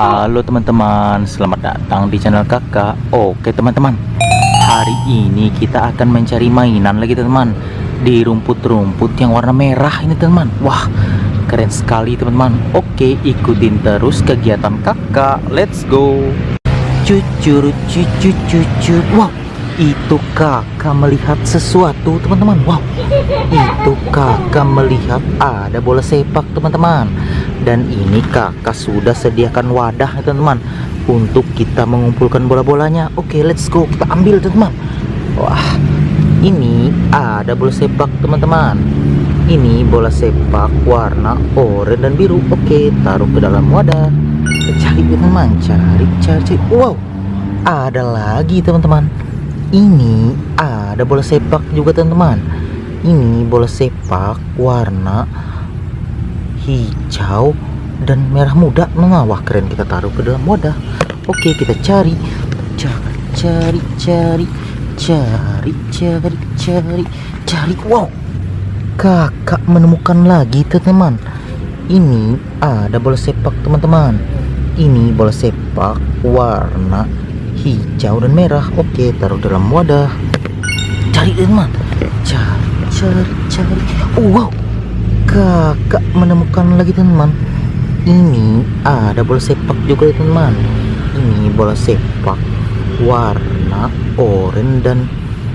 Halo teman-teman, selamat datang di channel kakak. Oke teman-teman, hari ini kita akan mencari mainan lagi teman-teman. Di rumput-rumput yang warna merah ini teman-teman. Wah, keren sekali teman-teman. Oke, ikutin terus kegiatan kakak. Let's go. Cucur, cucur, cucur Wow, itu kakak melihat sesuatu teman-teman. Wow, itu kakak melihat ada bola sepak teman-teman dan ini kakak sudah sediakan wadah teman-teman untuk kita mengumpulkan bola-bolanya. Oke let's go. Kita ambil teman-teman. Wah ini ada bola sepak teman-teman. Ini bola sepak warna oranye dan biru. Oke taruh ke dalam wadah. Cari teman-teman. Cari cari, cari. Wow ada lagi teman-teman. Ini ada bola sepak juga teman-teman. Ini bola sepak warna hijau dan merah muda nah, wah keren. Kita taruh ke dalam wadah. Oke kita cari. Cari cari cari cari cari cari cari. Wow. Kakak menemukan lagi teman-teman. Ini ada bola sepak teman-teman. Ini bola sepak warna hijau dan merah. Oke taruh dalam wadah. Cari teman. Cari cari cari. Oh, wow kakak menemukan lagi teman. Ini ada bola sepak juga teman. Ini bola sepak warna oranye dan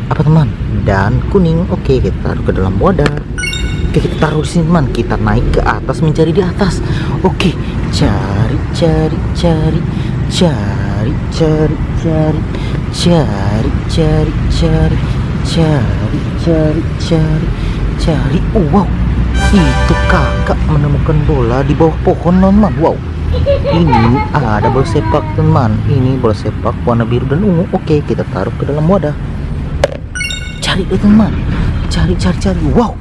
apa teman? Dan kuning. Oke kita taruh ke dalam wadah. Oke kita taruh di sini teman. Kita naik ke atas mencari di atas. Oke cari cari cari. Cari cari cari. Cari cari cari. Cari cari cari. Cari. Wow itu kakak menemukan bola di bawah pohon teman wow. Ini ada bola sepak teman ini bola sepak warna biru dan ungu. Oke kita taruh ke dalam wadah. Cari deh teman cari cari cari. Wow.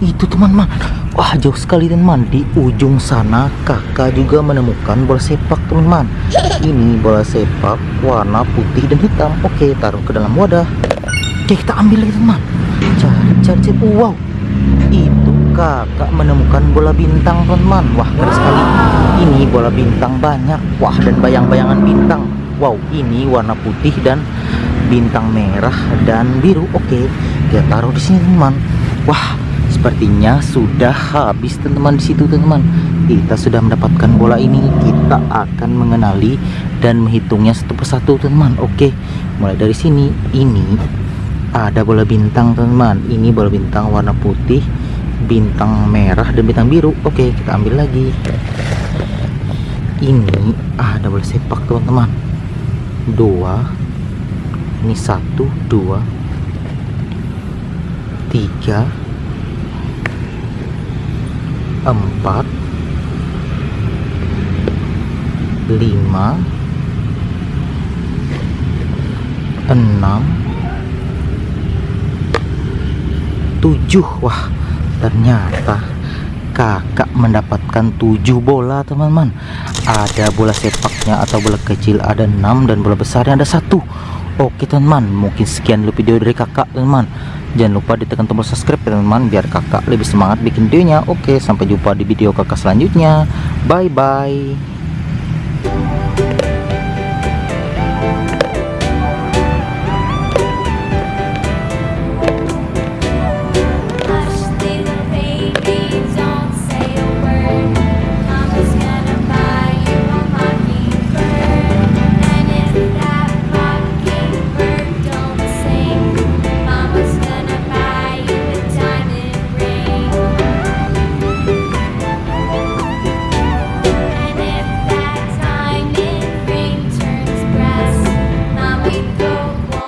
Itu teman-teman wah jauh sekali teman di ujung sana kakak juga menemukan bola sepak teman-teman ini bola sepak warna putih dan hitam. Oke taruh ke dalam wadah. Oke kita ambil lagi teman cari cari cari. Wow kakak menemukan bola bintang teman-teman wah keren sekali. Ini bola bintang banyak. Wah dan bayang-bayangan bintang. Wow ini warna putih dan bintang merah dan biru. Oke kita taruh di sini teman. Wah sepertinya sudah habis teman-teman di situ teman-teman kita sudah mendapatkan bola ini. Kita akan mengenali dan menghitungnya satu persatu teman-teman oke mulai dari sini. Ini ada bola bintang teman-teman ini bola bintang warna putih bintang merah dan bintang biru. Oke kita ambil lagi. Ini ada bola sepak teman-teman. Dua. Ini satu dua. Tiga. Empat. Lima. Enam. Tujuh. Wah ternyata kakak mendapatkan tujuh bola teman-teman. Ada bola sepaknya atau bola kecil ada enam dan bola besarnya ada satu. Oke teman-teman mungkin sekian dulu video dari kakak teman-teman. Jangan lupa ditekan tombol subscribe teman-teman biar kakak lebih semangat bikin videonya. Oke sampai jumpa di video kakak selanjutnya. Bye bye